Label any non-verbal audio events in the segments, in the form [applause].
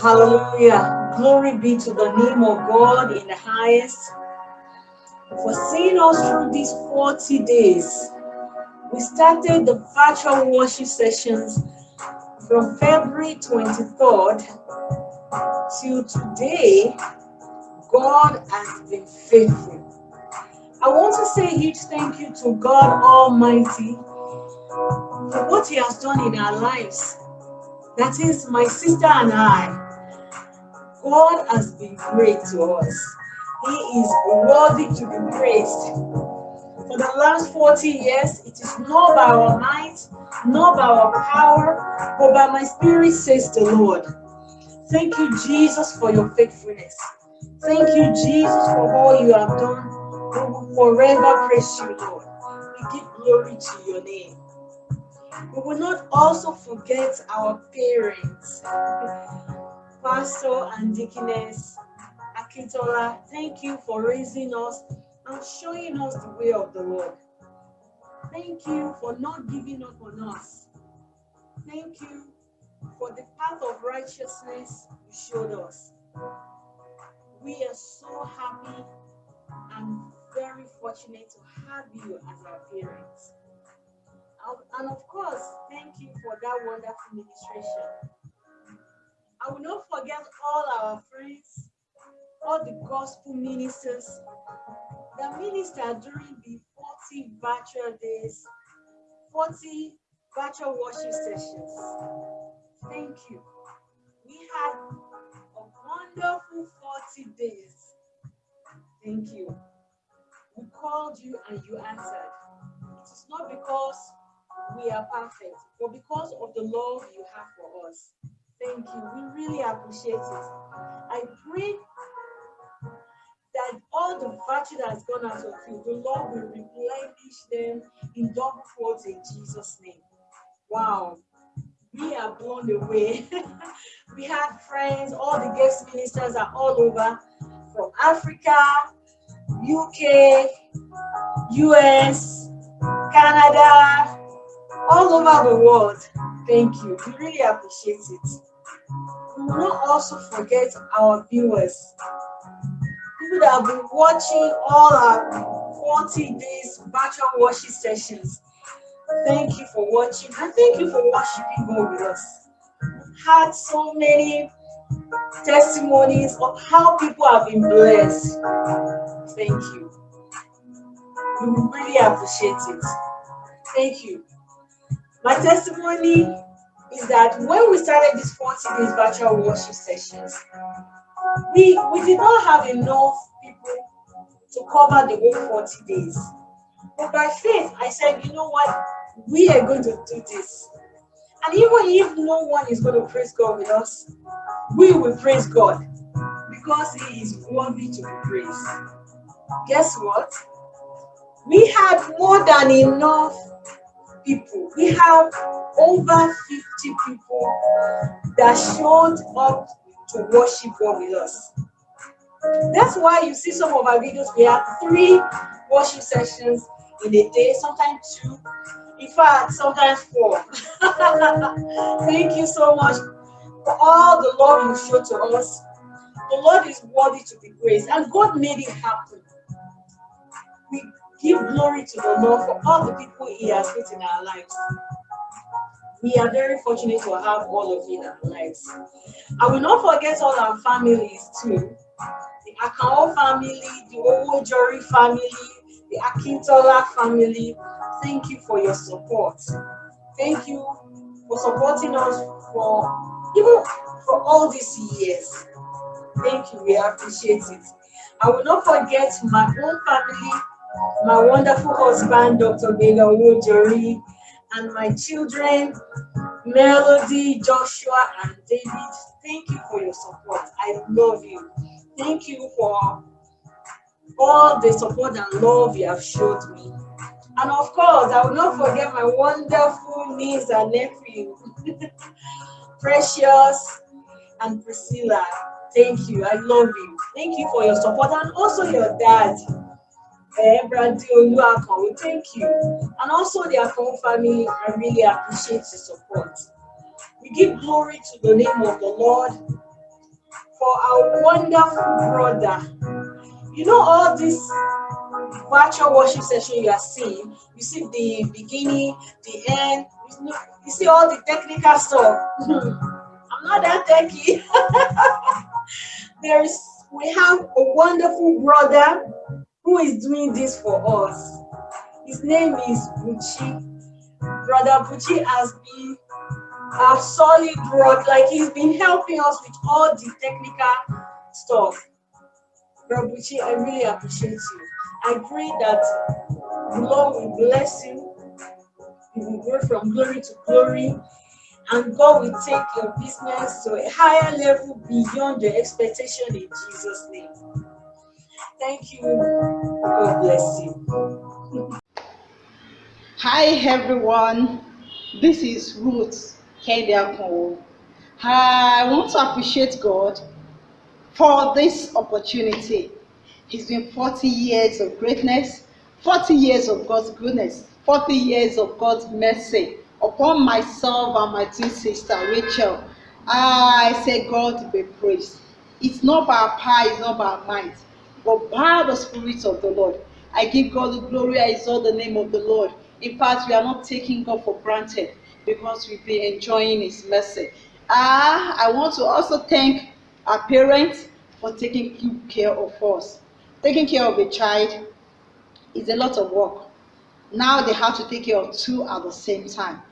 Hallelujah. Glory be to the name of God in the highest for seeing us through these 40 days. We started the virtual worship sessions from February 23rd till today. God has been faithful. I want to say a huge thank you to God Almighty for what He has done in our lives. That is my sister and I. God has been great to us. He is worthy to be praised. For the last 40 years, it is not by our might, not by our power, but by my spirit, says the Lord. Thank you, Jesus, for your faithfulness. Thank you, Jesus, for all you have done. We will forever praise you, Lord. We give glory to your name. We will not also forget our parents, Pastor and Deaconess Akintola. Thank you for raising us and showing us the way of the Lord. Thank you for not giving up on us. Thank you for the path of righteousness you showed us. We are so happy and very fortunate to have you as our parents. And of course, thank you for that wonderful ministration. I will not forget all our friends, all the gospel ministers that ministered during the 40 virtual days, 40 virtual worship sessions. Thank you. We had a wonderful 40 days. Thank you. We called you and you answered. It is not because we are perfect, but because of the love you have for us. Thank you. We really appreciate it. I pray that all the virtue that has gone out of you, the Lord will replenish them in double folds in Jesus' name. Wow. We are blown away. we have friends, all the guest ministers are all over from Africa, UK, US, Canada, all over the world. Thank you. We really appreciate it. We will not also forget our viewers. People that have been watching all our 40 days virtual worship sessions. Thank you for watching and thank you for worshiping God with us. We've had so many testimonies of how people have been blessed. Thank you. We really appreciate it. Thank you. My testimony is that when we started these 40 days virtual worship sessions, we, we did not have enough people to cover the whole 40 days. But by faith, I said, you know what? We are going to do this. And even if no one is going to praise God with us, we will praise God because He is worthy to be praised. Guess what? We had more than enough people. We have over 50 people that showed up to worship God with us. That's why you see some of our videos, we have three worship sessions in a day, sometimes two, in fact, sometimes four. [laughs] Thank you so much for all the love you show to us. The Lord is worthy to be praised, and God made it happen. We give glory to the Lord for all the people He has put in our lives. We are very fortunate to have all of you in our lives. I will not forget all our families too. The Akao family, the Owojori family, the Akintola family. Thank you for your support. Thank you for supporting us for even for all these years. Thank you, we appreciate it. I will not forget my own family, my wonderful husband, Dr. Bela Owojori, and my children, Melody, Joshua, and David. Thank you for your support. I love you. Thank you for all the support and love you have showed me. And of course, I will not forget my wonderful niece and nephew, [laughs] Precious and Priscilla. Thank you. I love you. Thank you for your support and also your dad. Eh, thank you. And also the Akon family, I really appreciate the support. We give glory to the name of the Lord for our wonderful brother. You know all this virtual worship session you are seeing, you see the beginning, the end, you see all the technical stuff. [laughs] I'm not that techy. [laughs] There's we have a wonderful brother who is doing this for us. His name is Buchi. Brother Buchi has been a solid rock, like he's been helping us with all the technical stuff. Brother Buchi, I really appreciate you. I pray that the Lord will bless you. You will go from glory to glory. And God will take your business to a higher level beyond your expectation in Jesus' name. Thank you. God bless you. Hi everyone. This is Ruth Kendiako. I want to appreciate God for this opportunity He's been 40 years of greatness, 40 years of God's goodness, 40 years of God's mercy upon myself and my twin sister Rachel. I say, God be praised. It's not by power, it's not by might, but by the Spirit of the Lord. I give God the glory, I exalt the name of the Lord. In fact, we are not taking God for granted because we've been enjoying His mercy. Ah, I want to also thank our parents for taking good care of us taking care of a child is a lot of work. Now they have to take care of two at the same time.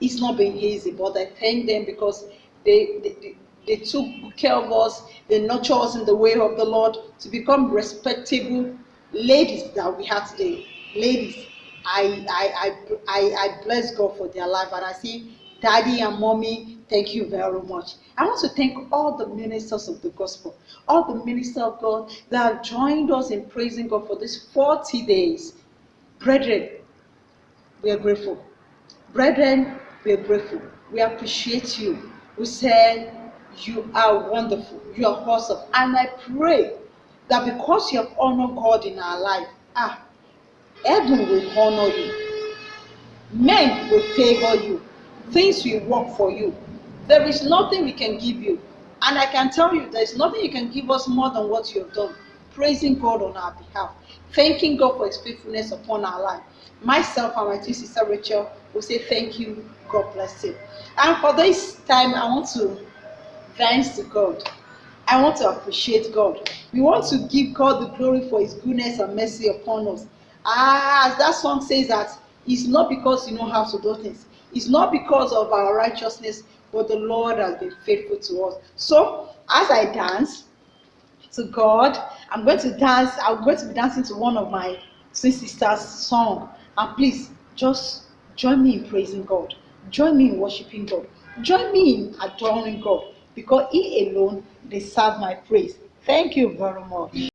It's not been easy, but I thank them because they, they, they took care of us, they nurture us in the way of the Lord to become respectable ladies that we have today. Ladies, I, I, I, I, I bless God for their life and I say, daddy and mommy, thank you very much. I want to thank all the ministers of the gospel, all the ministers of God that have joined us in praising God for these 40 days. Brethren, we are grateful. Brethren, we are grateful. We appreciate you. We say you are wonderful. You are awesome. And I pray that because you have honored God in our life, ah, heaven will honor you. Men will favor you. Things will work for you. There is nothing we can give you. And I can tell you, there is nothing you can give us more than what you have done. Praising God on our behalf. Thanking God for his faithfulness upon our life. Myself and my two sister Rachel will say thank you. God bless you. And for this time, I want to thanks to God. I want to appreciate God. We want to give God the glory for his goodness and mercy upon us. Ah, as that song says that it's not because you know how to do things. It's not because of our righteousness, but the Lord has been faithful to us. So, as I dance to God, I'm going to dance, I'm going to be dancing to one of my twin sisters' song. And please, just join me in praising God. Join me in worshiping God. Join me in adoring God. Because He alone deserves my praise. Thank you very much.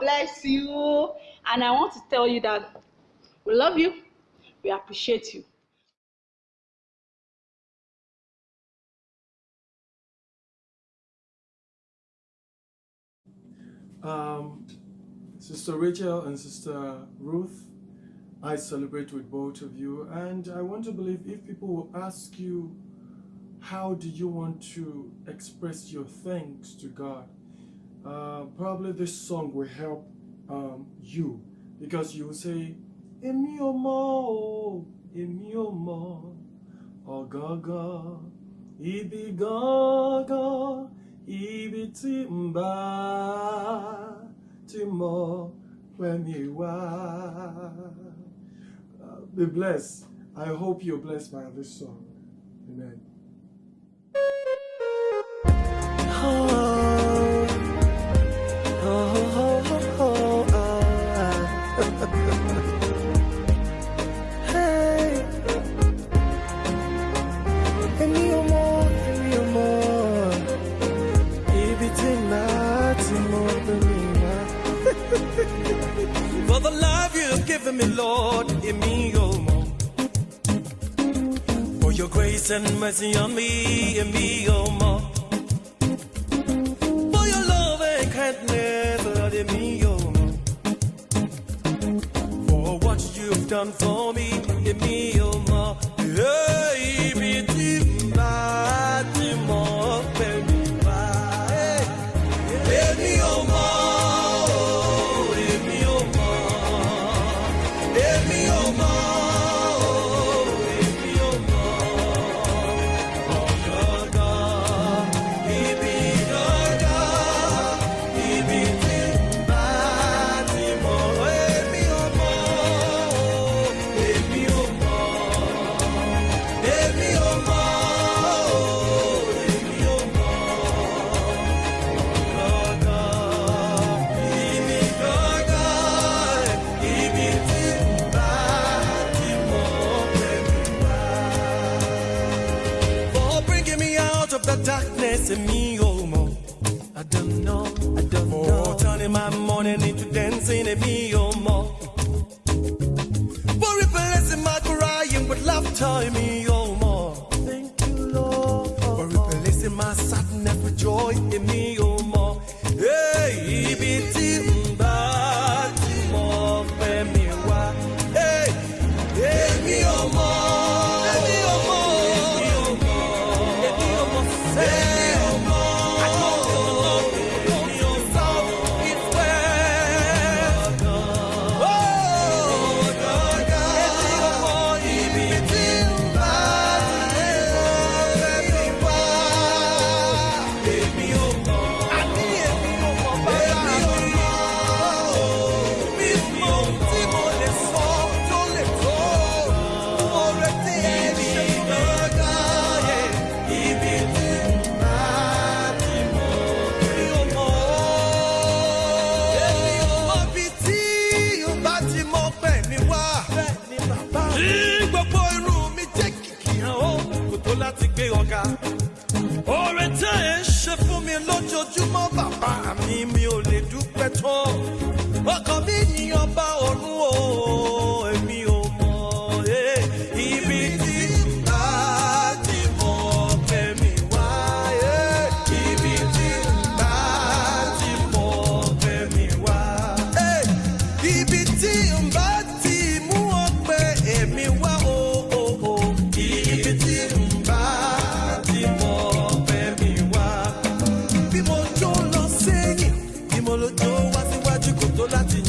Bless you. And I want to tell you that we love you, we appreciate you. Um, Sister Rachel and Sister Ruth, I celebrate with both of you, and I want to believe if people will ask you, how do you want to express your thanks to God? Uh, probably this song will help um, you because you will say, Èmi ò mọ̀ èmi ò mọ̀, ọ̀gángan, ibi gángan, ibi tí ń bá ti. Uh, Be blessed. I hope you're blessed by this song. Amen. Me, Lord, èmi ò mọ̀. For your grace and mercy on me, èmi ò mọ̀. For your love and kindness, Lord, èmi ò mọ̀. For what you've done for me, èmi ò mọ̀. Hey, ibi my morning into dancing and me, oh, mo. For replacing my crying with laughter in me, oh, more. Thank you, Lord. For replacing my sadness joy in me, Oore tẹ́ ẹ ṣe fún mi lójoojúmọ́ bàbá mi mi ò lè dúpẹ́ tán. Ọkàn mi yìn ọba ọ̀run mo lo tó wá síwájú kò tó láti